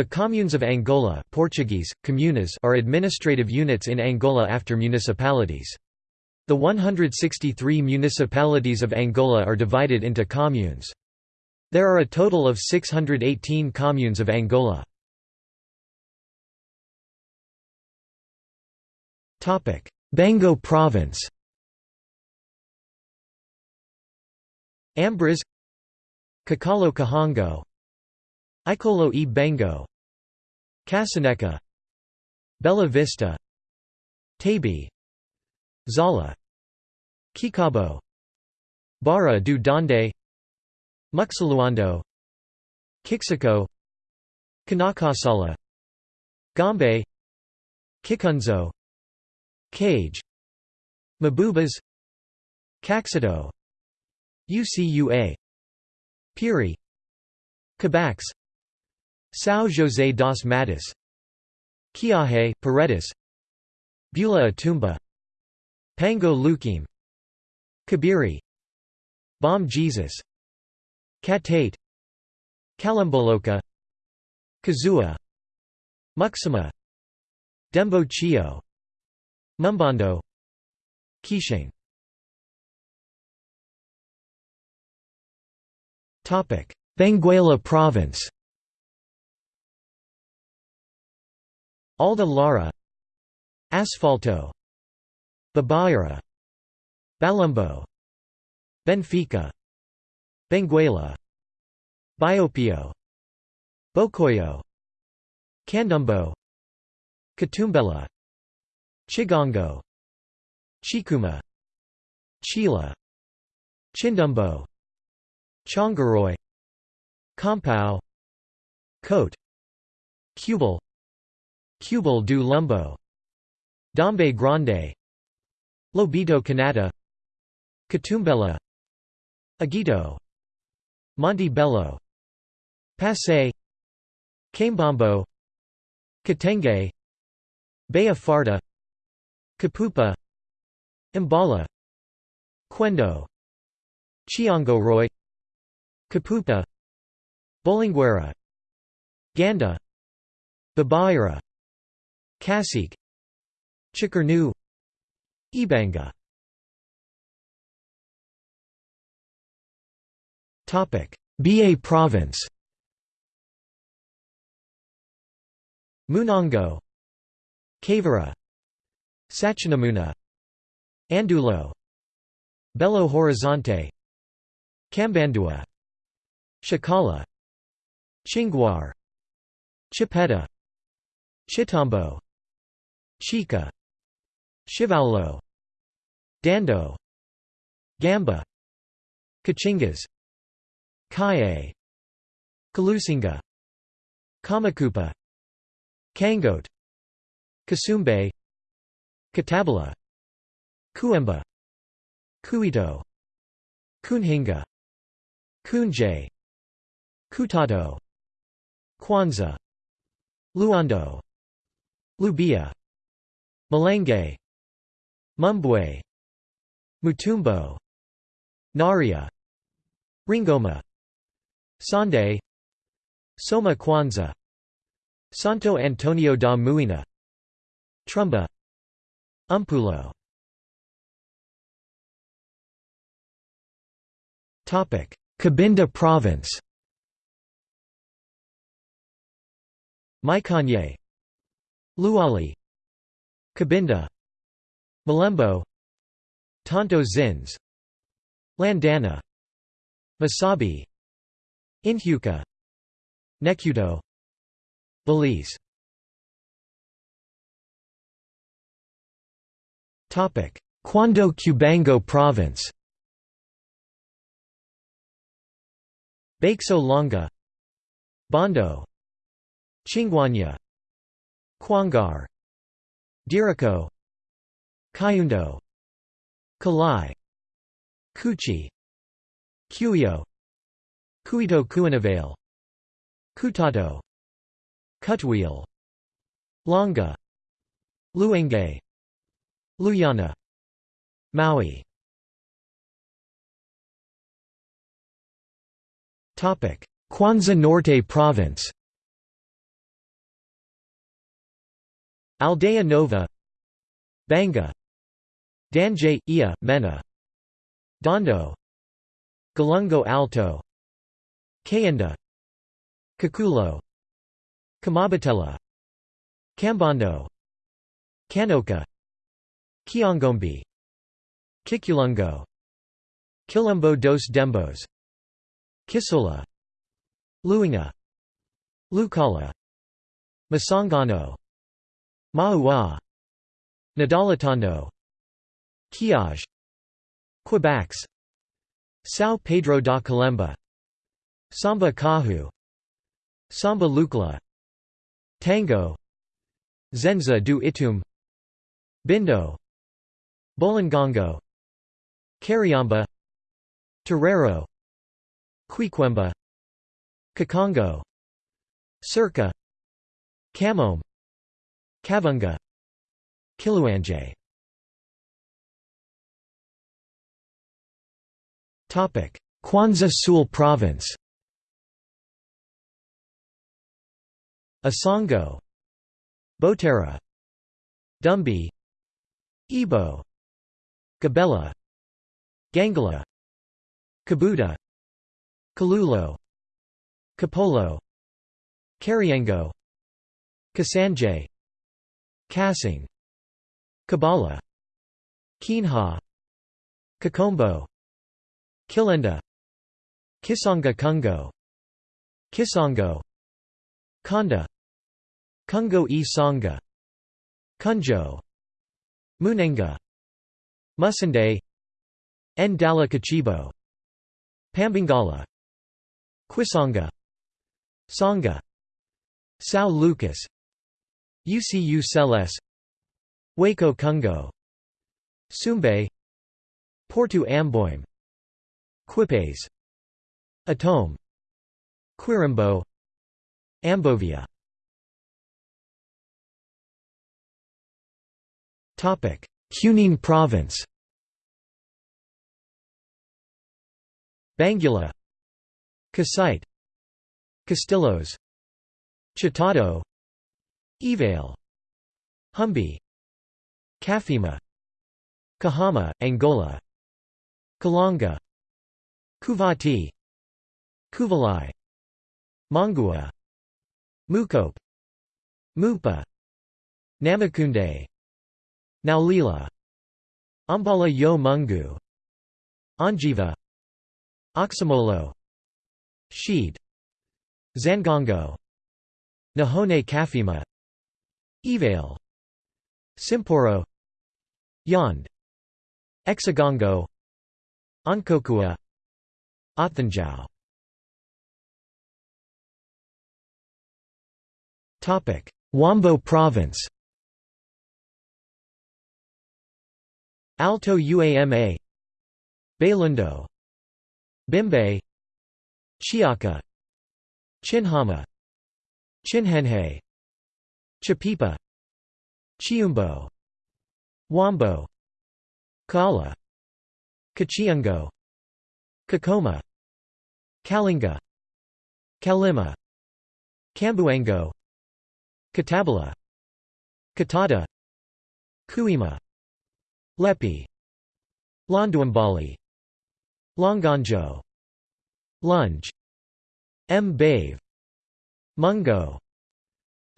The communes of Angola Portuguese, comunas are administrative units in Angola after municipalities. The 163 municipalities of Angola are divided into communes. There are a total of 618 communes of Angola. Bengo Province Ambras Kakalo Kahango Ikolo e Bengo Kasaneka Bella Vista Tabi Zala Kikabo Barra do Donde Muxaluando Kixiko Kanakasala Gombe Kikunzo Cage Mabubas Caxito UCUA Piri Cabax São José das Matas Kiahe Paredes Bula Atumba Pango Luquim Kabiri Bom Jesus Katate Kalamboloka Kazua Muxima Dembo Chio Mumbando Kishing Benguela Province Alda Lara. Asfalto. Babaira Balumbo Benfica. Benguela. Biopio. Bocoyo. Candumbo. Katumbela. Chigongo. Chikuma. Chila. Chindumbo. Chongaroy. Compao Cote. Cubal Cubal do Lumbo. Dombe Grande. Lobito Canata Katumbela Agito Monte Bello. Passe. Cambombo. Katenge. Baya Farda. Kapupa Imbala Quendo Chiongoroy Kapupa Bolinguera. Ganda. Babaira Kasik Chikarnu Ibanga. Topic Ba Province. Munongo Cavara Sachinamuna Andulo Belo Horizonte Cambandua Chacala Chinguar Chipeta Chitambo Chica Chivaulo Dando Gamba Kachingas Kaye Kalusinga Kamakupa Kangote Kasumbe Katabala Kuemba Kuito Kunhinga Kunje Kutado Kwanza Luando Lubia Malenge Mumbwe Mutumbo Naria Ringoma Sande Soma Kwanza Santo Antonio da Muina Trumba Umpulo. Cabinda Province. Maikanye Luali Cabinda. Malembo. Tonto Zins. Landana. Masabi Inhuka Nekuto Belize. Topic: Cuando Cubango Province. Baxo Longa. Bondo. Chingwanya. Kwangar Dirico. Kayundo Kalai. Kuchi Cuyo. Kuito Kuinavale Kutato Kutwheel Longa. Luenge Luyana. Maui. Kwanza Norte Province Aldea Nova Banga Danje, Ia, Mena Dondo Galungo Alto Kayenda Kakulo Kamabatela Kambondo Kanoka Kiongombe Kikulungo Quilombo dos Dembos Kisola Luinga Lukala Masangano Maua. Nadalitando Quiage Quebax São Pedro da Calemba Samba Kahu Samba Lukla Tango. Zenza do Itum. Bindo. Bolingongo Cariamba Torero. Quiquemba. Kakongo Circa. Kamome Kavunga Kiluanje. Kwanza Sul Province. Asongo Botera Dumbi Ibo Gabela Gangala Kabuta Kalulo Kapolo Kariengo Kasanje Kasing Kabala Kinha Kakombo Kilenda Kisonga Kungo Kisongo Konda Kungo e Songa Kunjo Munenga Musande Ndala Kachibo Pambangala Kwisonga Songa Sao Lucas UCU Celes Waco Kungo Sumbe Porto Amboim Quipes Atome Quirimbo Ambovia. Cunene Province. Bangula Kasite Castillos Chitado Evale Humbi Kafima. Kahama, Angola. Kalanga. Kuvati. Kuvalai. Mongua Mukope. Mupa. Namakunde. Naulila. Ambala Yo Mungu. Anjiva. Oxamolo Sheed. Zangongo Nahone Kafima Evale Simporo. Yond. Exagongo. Onkokua Othanjau Huambo Province. Alto Uama. Bailundo Bimbe Chiaka Chinhama. Chinhenhe Chapipa Chiumbo Huambo Kala Kachiungo Kakoma Kalinga Kalima Kambuango Katabala Katada Kuima Lepi Londuambali Longonjo Lunge Mbave Mungo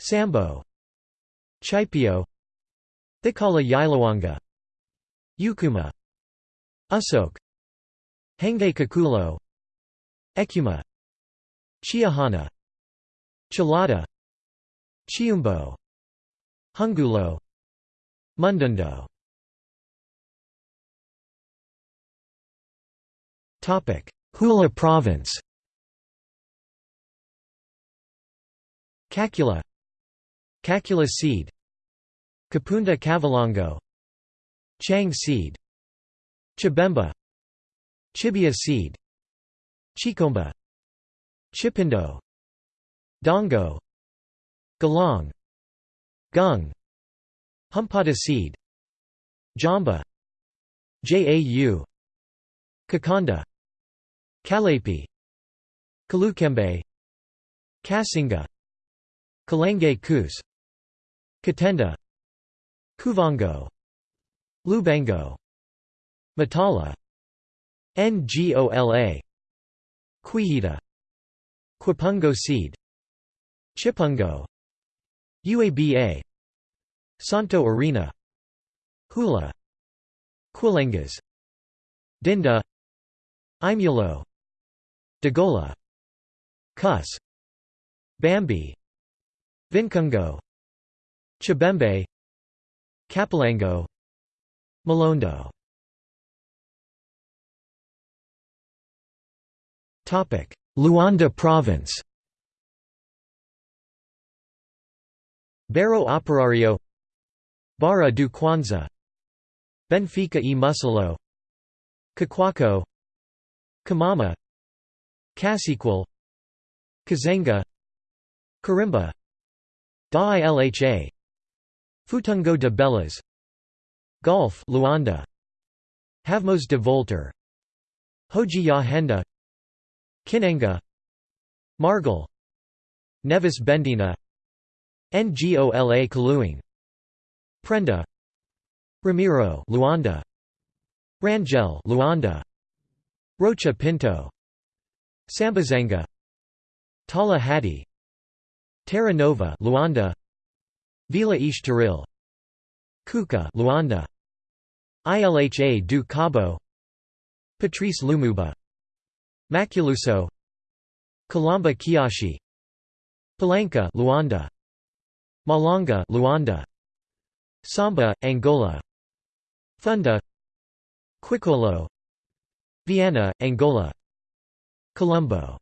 Sambo Chipio Thikala Yailawanga Yukuma Usok Henge Kakulo Ekuma Chiahana Chilada Chiumbo Hungulo Mundundo. Huíla Province. Kakula Kakula seed Kapunda Kavalongo Chang seed Chibemba Chibia seed Chikomba Chipindo Dongo Galong Gung Humpada seed Jamba Jau Kakonda Kalapi Kalukembe Kasinga Kalenge Kus Katenda Kuvango Lubango Matala Ngola Quihita Quipungo seed Chipungo UABA Santo Arena Hula Quilengas Dinda Imulo Dagola Kus Bambi Vincungo Chibembe Capilango Malondo. Luanda Province. Barro Operario Barra do Kwanza Benfica e Musolo Kakwaco Kamama Cassiquel Kazenga Karimba Da Ilha Futungo de Belas Golf Luanda. Havmos de Volter Hoji ya Henda. Kinenga Margal Nevis Bendina. Ngola Kaluing. Prenda. Ramiro Luanda. Rangel Luanda. Rocha Pinto. Sambizanga. Tala Hati Terra Nova Luanda Vila Estoril Kuka Luanda ILHA do Cabo Patrice Lumumba Maculuso Kalamba Kiashi Palanca Luanda Malanga Luanda Samba Angola Funda Quicolo Vienna Angola Colombo.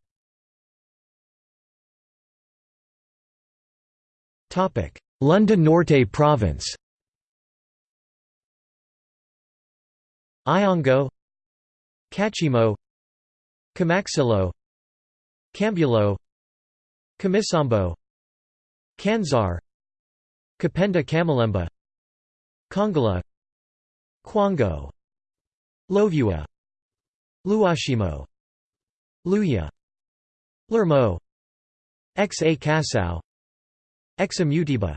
Topic Lunda Norte Province. Iongo. Cachimo. Camaxilo. Cambulo. Camisambo Kanzar. Kapenda Kamalemba Kongala Kwango Lovua Luashimo. Luya. Lermo. Xa Kasau Examutiba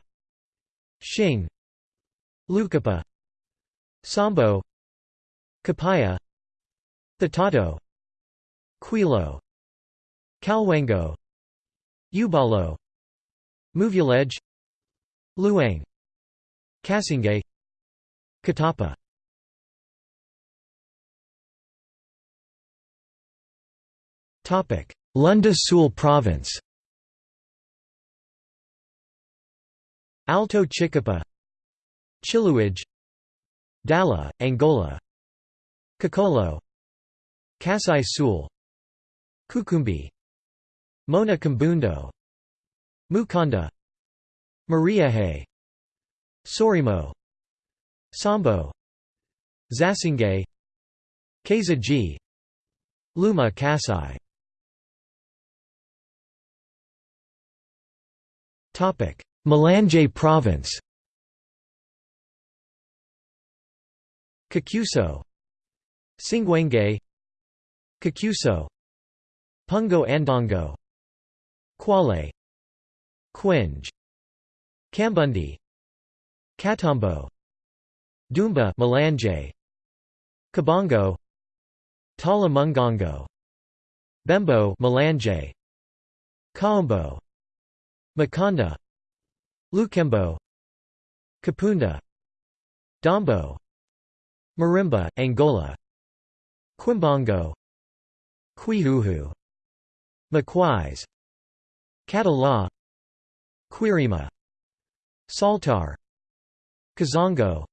Xing Lukapa Sambo Kapaya Thatato Quilo Kalwango Ubalo Muvulej Luang Kasingay Katapa. Lunda Sul Province Alto Chicapa Chiluage Dala, Angola Kakolo Kasai Sul Kukumbi Mona Kumbundo Mukanda Mariahe Sorimo Sambo Zasingay Keza G Luma Kasai Malanje Province. Kakuso. Singwenge Kakuso. Pungo Andongo. Kwale. Quinge Kambundi. Katombo Dumba Malanje Kabongo. Tala Mungongo Bembo Malanje Kaombo. Makonda Lukembo Kapunda Dombo Marimba, Angola Quimbongo Quihuhu Maquis Catala Quirima Saltar Kazongo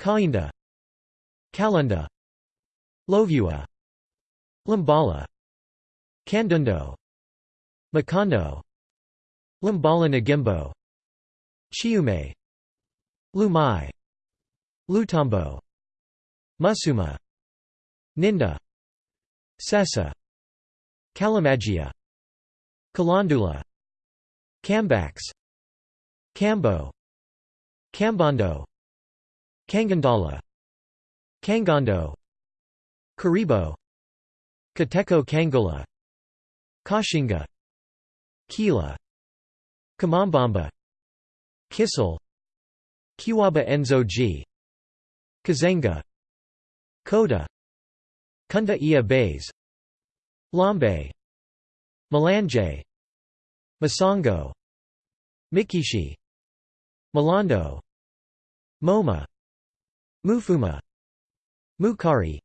Kainda Kalunda Lovua Limbala Kandundo Makondo Limbala Nagimbo Chiume. Lumai. Lutombo Musuma. Ninda. Sessa. Kalamagia Kalandula. Kambax Kambo Kambondo Kangandala. Kangondo. Karibo. Kateko Kangola Kashinga. Kila. Kamambamba Kissel Kiwaba Enzo G. Kazenga Koda Kunda Ia Bays Lombe Malanje Masongo Mikishi Malando Moma Mufuma Mukari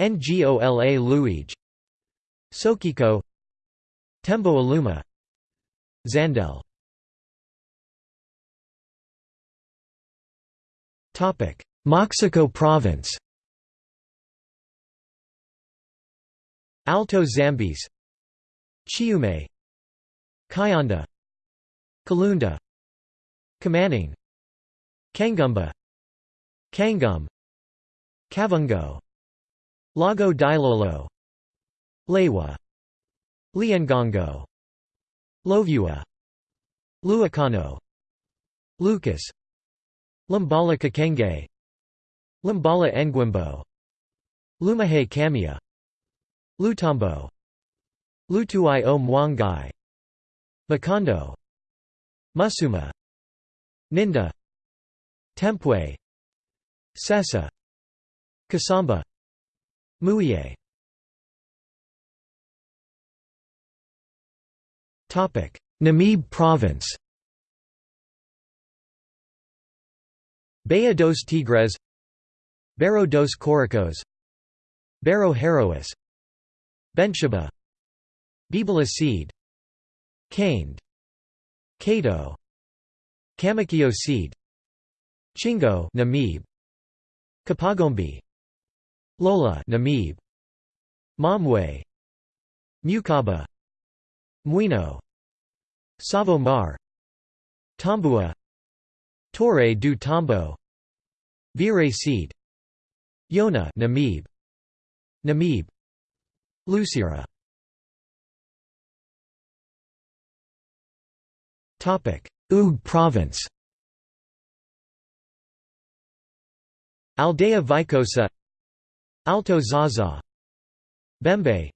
Ngola Luige Sokiko Tembo Aluma Zandel Moxico Province Alto Zambeze Chiume Kayanda Kalunda Kamanning Kangumba Kangum Kavungo Lago Dilolo Lewa Liangongo Lovua Luakano Lucas Lumbala Kakenge. Lumbala Ngwimbo Lumahe Kamia Lutombo Lutuai o Mwangai. Makondo. Musuma Ninda. Tempwe. Sessa Kasamba. Muye Namib Province Baía dos Tigres Barro dos Coracos Barro Herois Benchaba Bibala seed Caned Kato Kamakio seed Chingo Namib Kapagombi Lola Namib Momwe Mukaba Muino Savo Mar Tambua Torre do Tombo Vire seed. Yona Namib. Namib. Lucira. Topic. Uíge province. Aldea Vicosa. Alto Zaza. Bembe.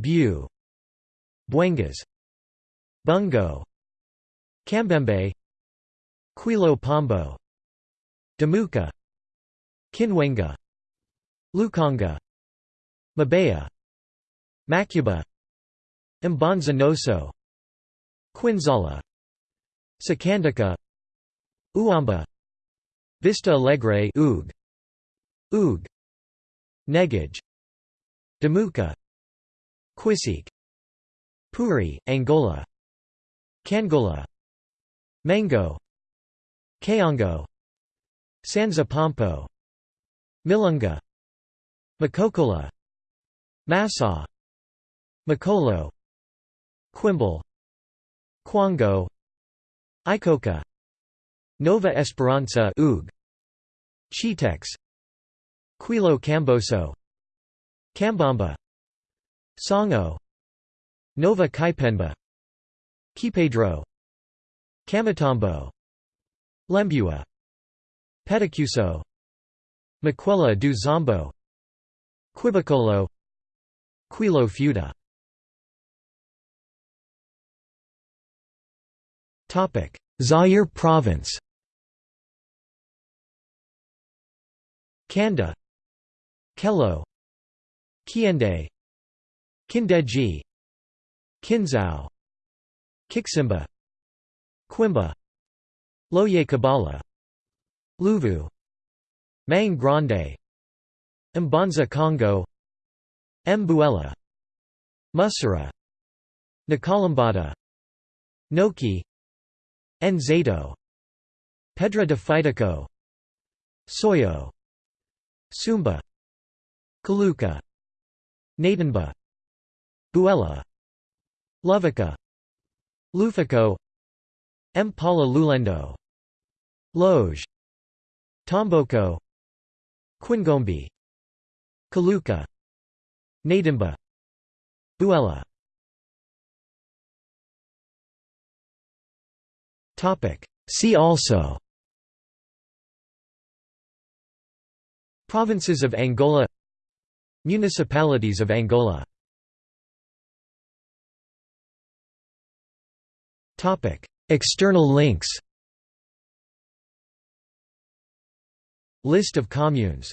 Bu Buengas. Bungo. Kambembe Quilo Pombo Damuka Kinwenga Lukonga Mabea Macuba Mbanza Noso Quinzala Sakandika Uamba Vista Alegre Uíge Uíge Negage Damuka Quisik Puri, Angola Kangola Mango Kaongo Sanza Pompo Milunga Makokola Massa Makolo Quimble Kwango Icoca Nova Esperanza Uíge Chitex Quilo Camboso Cambamba Songo Nova Kaipenba Kipedro Kamatombo Lembua Petacuso Maquela do Zombo Quibicolo. Quilo Fuda Zaire Province. Kanda. Kello. Kiende. Kindeji. Kinzao Kiksimba. Quimba. Loye Kabala Luvu Mang Grande Mbanza Congo Mbuela Musara Nakalambada Noki Nzato Pedra de Fitico Soyo Sumba Kaluka Natanba Buela Lovica Lufico Mpala Lulendo Loge Tomboko Quingombi Kaluka Nadimba Topic. See also. Provinces of Angola. Municipalities of Angola. Topic. External links List of communes